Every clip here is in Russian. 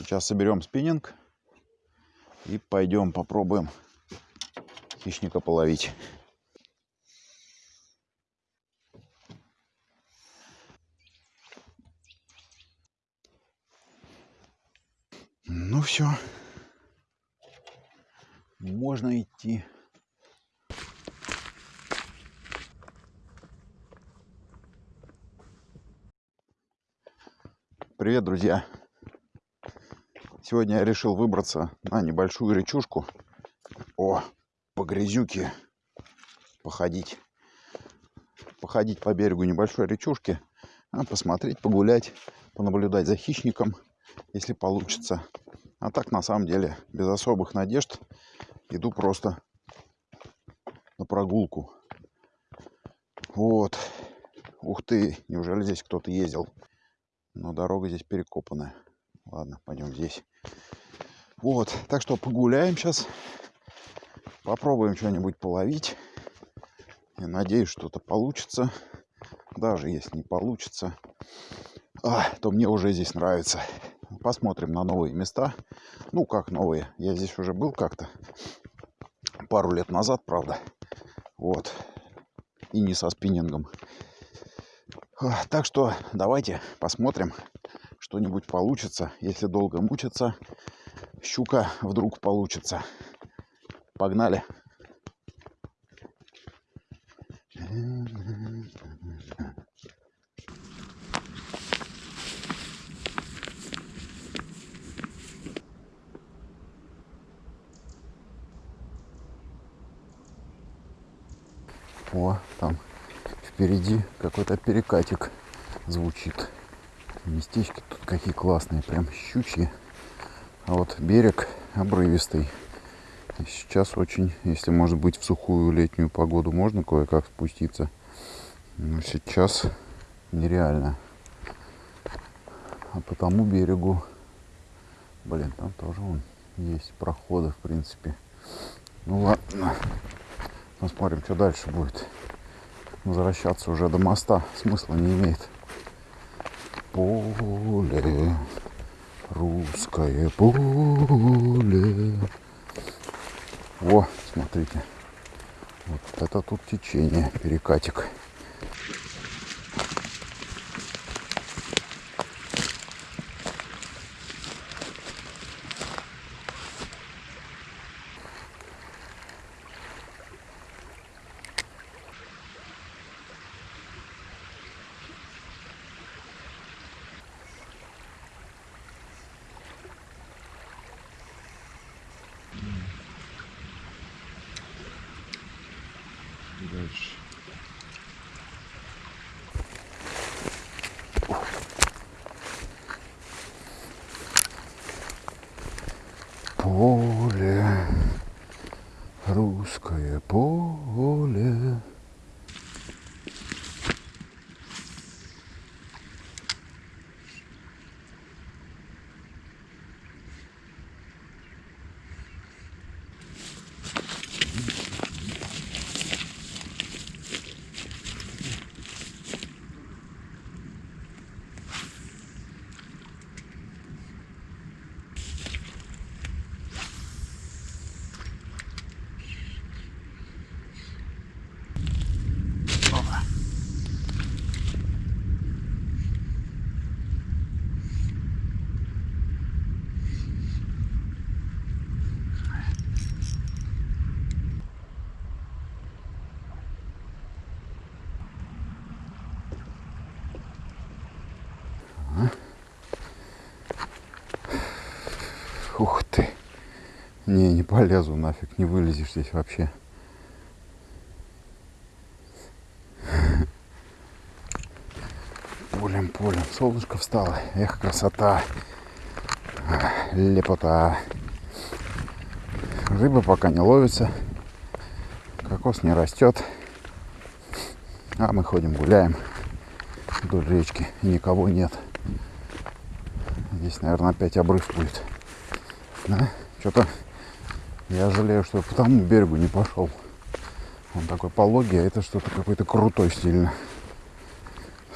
Сейчас соберем спиннинг и пойдем попробуем хищника половить. Ну все, можно идти. Привет, друзья! Сегодня я решил выбраться на небольшую речушку. О, по грязюке походить. Походить по берегу небольшой речушки. А посмотреть, погулять, понаблюдать за хищником, если получится. А так, на самом деле, без особых надежд, иду просто на прогулку. Вот. Ух ты, неужели здесь кто-то ездил? Но дорога здесь перекопанная. Ладно, пойдем здесь. Вот, так что погуляем сейчас. Попробуем что-нибудь половить. Я надеюсь, что-то получится. Даже если не получится, а, то мне уже здесь нравится. Посмотрим на новые места. Ну, как новые. Я здесь уже был как-то. Пару лет назад, правда. Вот. И не со спиннингом. А, так что давайте посмотрим, что-нибудь получится. Если долго мучиться, щука вдруг получится. Погнали. О, там впереди какой-то перекатик звучит. Местечки тут какие классные, прям щучьи. А вот берег обрывистый. И сейчас очень, если может быть в сухую летнюю погоду, можно кое-как спуститься. Но сейчас нереально. А по тому берегу, блин, там тоже вон есть проходы, в принципе. Ну ладно, посмотрим, что дальше будет. Возвращаться уже до моста смысла не имеет поле, русское поле. О, смотрите, вот это тут течение, перекатик. дальше. Поле, русское поле. Ух ты. Не, не полезу нафиг, не вылезешь здесь вообще. Полем, полем. Солнышко встало. Эх, красота. Лепота. Рыба пока не ловится. Кокос не растет. А мы ходим, гуляем вдоль речки. Никого нет. Здесь, наверное, опять обрыв будет. Да? Что-то я жалею, что по тому берегу не пошел. Он такой пологий, а это что-то какой-то крутой стильно.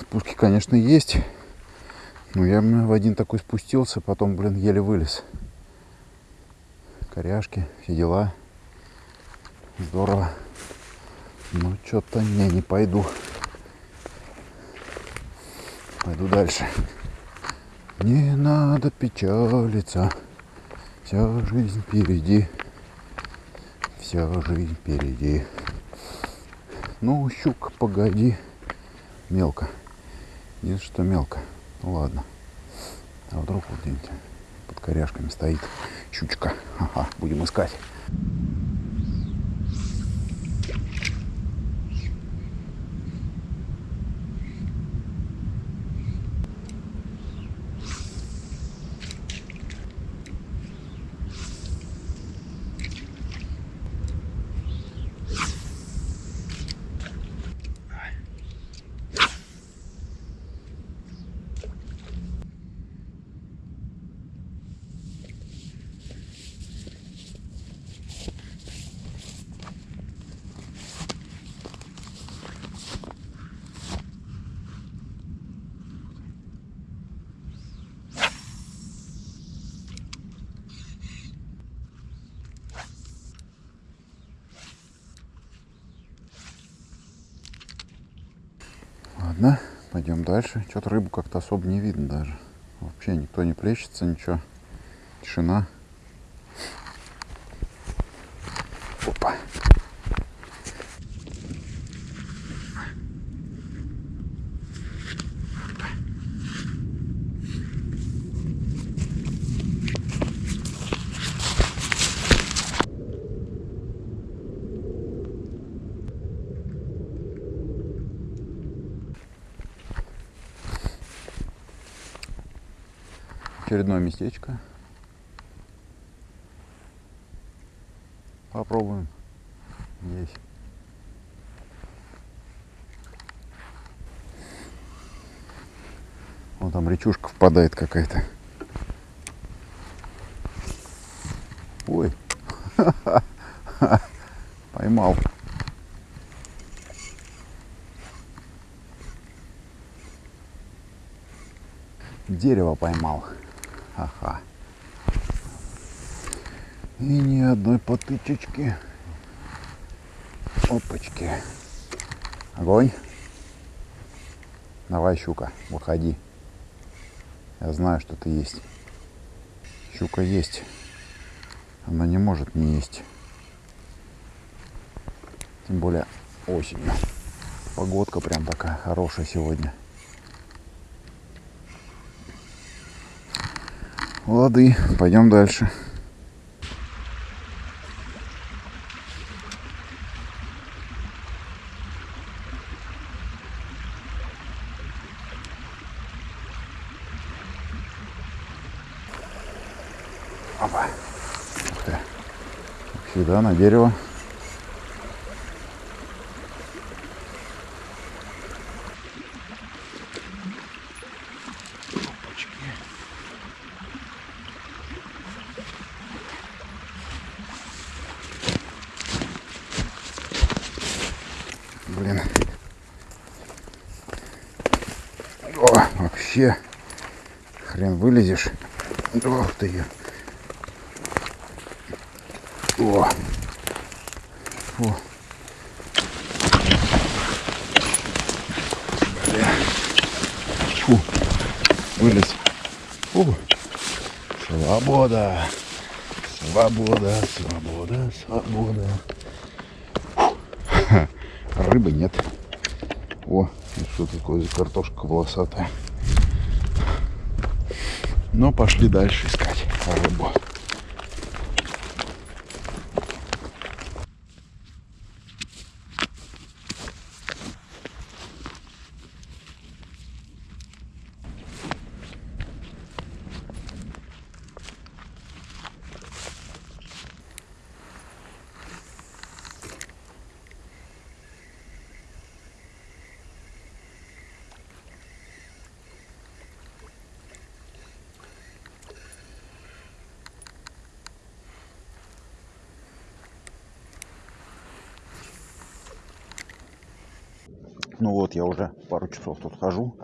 Спуски, конечно, есть. Ну, я в один такой спустился, потом, блин, еле вылез. Коряшки, все дела. Здорово. Ну, что-то не, не пойду. Пойду дальше. Не надо печалиться. Вся жизнь впереди. Вся жизнь впереди. Ну, щука, погоди. Мелко. Нет, что мелко. Ну ладно. А вдруг вот где-нибудь под коряшками стоит щучка. Ага, будем искать. Ладно, пойдем дальше. Что-то рыбу как-то особо не видно даже. Вообще никто не плещется, ничего. Тишина. Опа. Очередное местечко. Попробуем. Здесь. Вон там речушка впадает какая-то. Ой. Поймал. Дерево поймал. Ага. И ни одной потычечки. Опачки. Огонь. Давай, щука, выходи. Я знаю, что ты есть. Щука есть. Она не может не есть. Тем более осенью. Погодка прям такая хорошая сегодня. Лады, пойдем дальше. Опа. Ух ты. Как всегда на дерево. Блин. О, вообще. Хрен вылезешь. Ох ты. О. Фу. Бля. Фу. Вылез. Фу. Свобода. Свобода, свобода, свобода. Рыбы нет. О, что такое за картошка волосатая. Но пошли дальше искать рыбу. Ну вот, я уже пару часов тут хожу.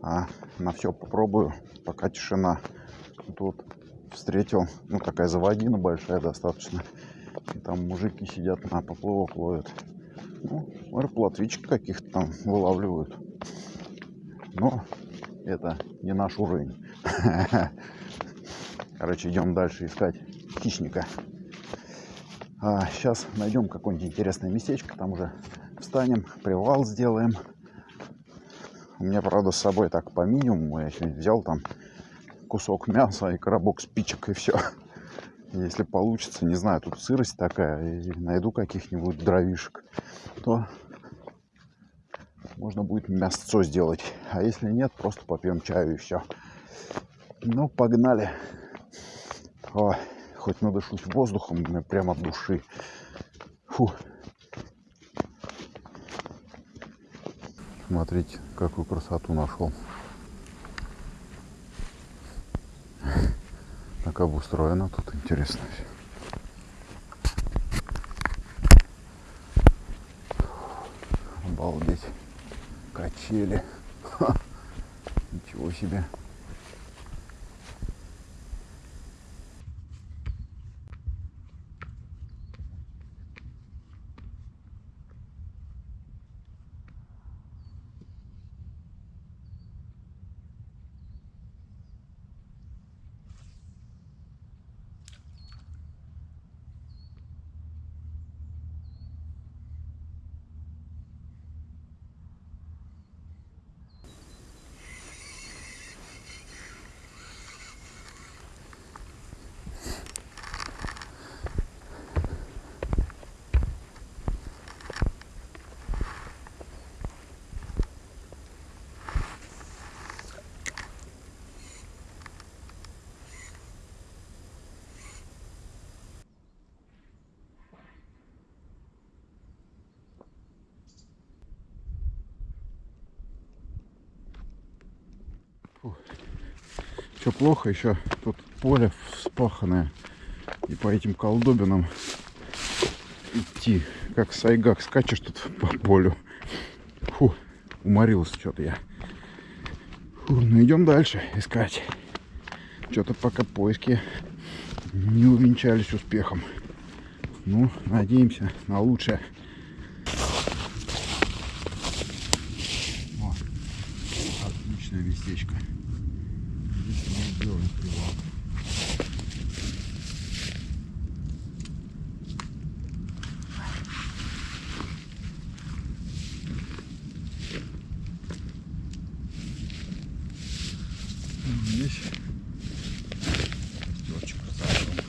А на все попробую, пока тишина. Тут встретил, ну такая заводина большая достаточно. И там мужики сидят на поплавок ловят. Ну, может, каких-то там вылавливают. Но это не наш уровень. Короче, идем дальше искать хищника. А сейчас найдем какое-нибудь интересное местечко, там уже встанем, привал сделаем. У меня, правда, с собой так по минимуму. Я сегодня взял там кусок мяса и коробок спичек и все. Если получится, не знаю, тут сырость такая, и найду каких-нибудь дровишек, то можно будет мясцо сделать. А если нет, просто попьем чаю и все. Ну, погнали. О, хоть надышусь воздухом прямо от души. Фу. Смотрите, какую красоту нашел. А как устроено тут интересно все. Обалдеть. Качели. Ха. Ничего себе. Все плохо, еще тут поле вспаханное. И по этим колдобинам идти, как сайгак, скачешь тут по полю. Фу, уморился что-то я. Фу, ну идем дальше искать. Что-то пока поиски не увенчались успехом. Ну, надеемся на лучшее. О, отличное местечко. Здесь мы сделаем привал. Здесь костерчик ставим.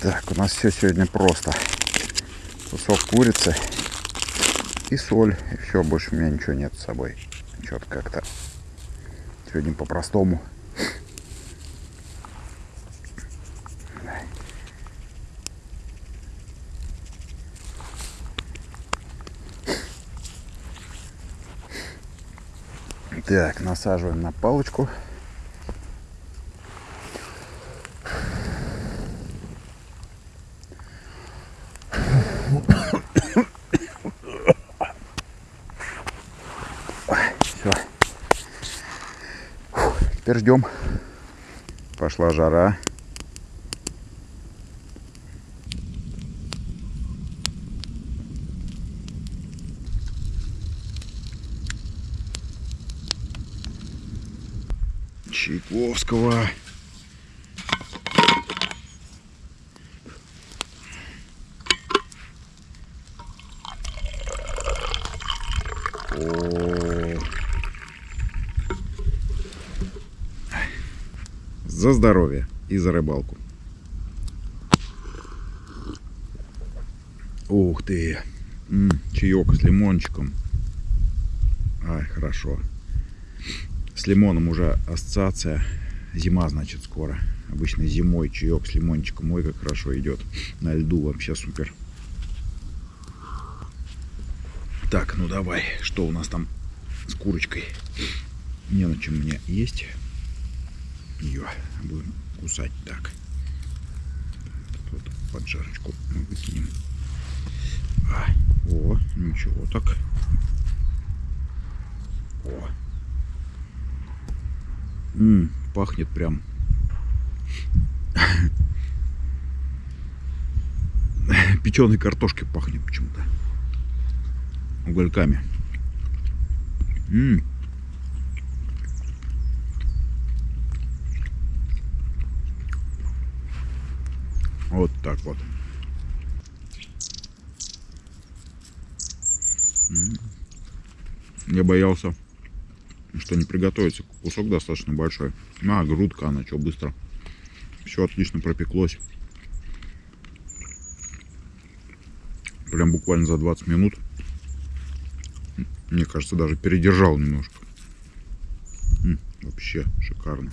Так, у нас все сегодня просто. Кусок курицы и соль. И все, больше у меня ничего нет с собой. Что-то как-то сегодня по-простому. Так, насаживаем на палочку. Теперь ждем. Пошла жара. Чайковского. О. За здоровье и за рыбалку. Ух ты. М -м, чаек с лимончиком. Ай, хорошо. С лимоном уже ассоциация. Зима, значит, скоро. Обычно зимой чаек с лимончиком. Ой, как хорошо идет. На льду вообще супер. Так, ну давай. Что у нас там с курочкой? Не на чем мне есть. Ее будем кусать так. Вот поджарочку мы выкинем. А, о, ничего так. О. М -м, пахнет прям. Печеной картошки пахнет почему-то. Угольками. М -м. Вот так вот. Я боялся, что не приготовится. Кусок достаточно большой. А, грудка она, что, быстро. Все отлично пропеклось. Прям буквально за 20 минут. Мне кажется, даже передержал немножко. Вообще шикарно.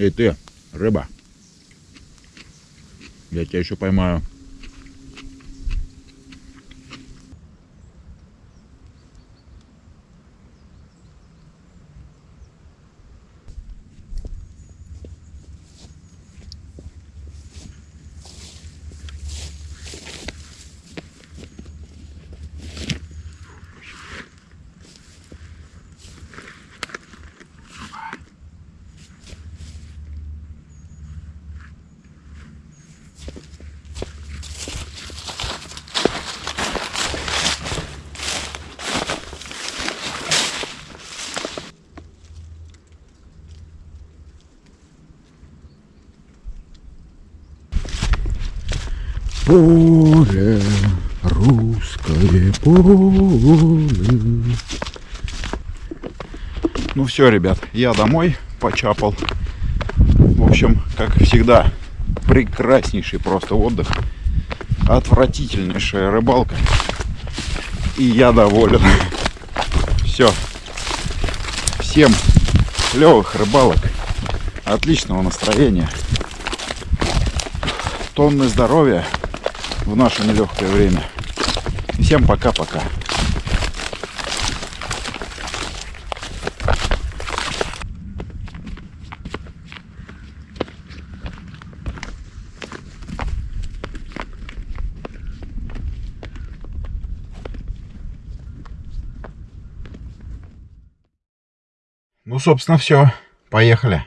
Эй ты, рыба. Я тебя еще поймаю. Поле, русское поле. Ну все, ребят, я домой почапал. В общем, как всегда, прекраснейший просто отдых. Отвратительнейшая рыбалка. И я доволен. Все. Всем клевых рыбалок. Отличного настроения. Тонны здоровья в наше нелегкое время. Всем пока-пока. Ну, собственно, все. Поехали.